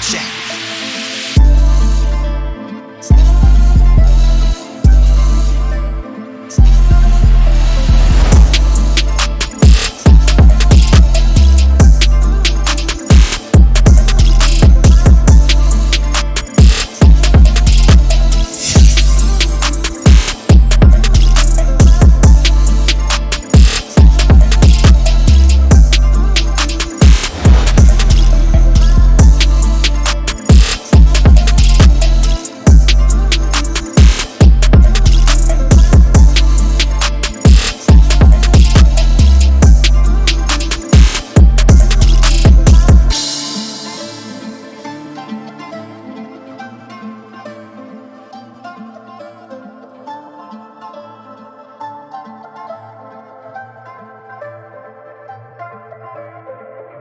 check.